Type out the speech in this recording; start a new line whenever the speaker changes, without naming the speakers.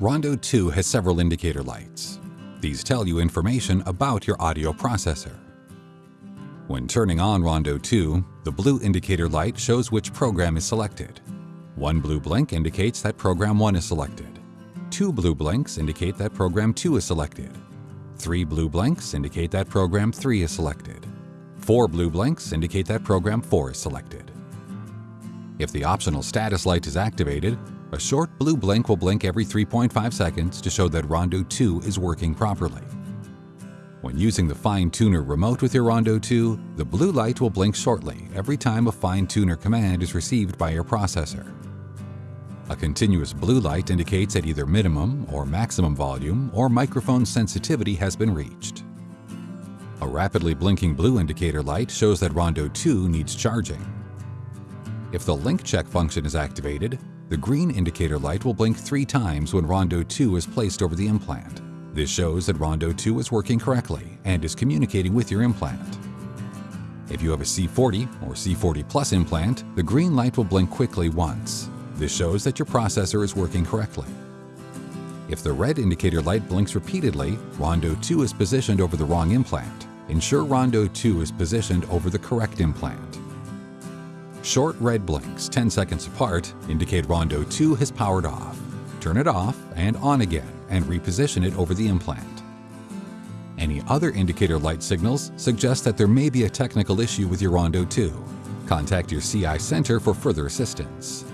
Rondo 2 has several indicator lights. These tell you information about your audio processor. When turning on Rondo 2, the blue indicator light shows which program is selected. One blue blink indicates that program 1 is selected. Two blue blinks indicate that program 2 is selected. Three blue blinks indicate that program 3 is selected. Four blue blinks indicate that program 4 is selected. If the optional status light is activated, a short blue blink will blink every 3.5 seconds to show that Rondo 2 is working properly. When using the Fine Tuner remote with your Rondo 2, the blue light will blink shortly every time a Fine Tuner command is received by your processor. A continuous blue light indicates that either minimum or maximum volume or microphone sensitivity has been reached. A rapidly blinking blue indicator light shows that Rondo 2 needs charging. If the link check function is activated, the green indicator light will blink three times when Rondo 2 is placed over the implant. This shows that Rondo 2 is working correctly and is communicating with your implant. If you have a C40 or C40 Plus implant, the green light will blink quickly once. This shows that your processor is working correctly. If the red indicator light blinks repeatedly, Rondo 2 is positioned over the wrong implant. Ensure Rondo 2 is positioned over the correct implant. Short red blinks 10 seconds apart indicate Rondo 2 has powered off. Turn it off and on again and reposition it over the implant. Any other indicator light signals suggest that there may be a technical issue with your Rondo 2. Contact your CI Center for further assistance.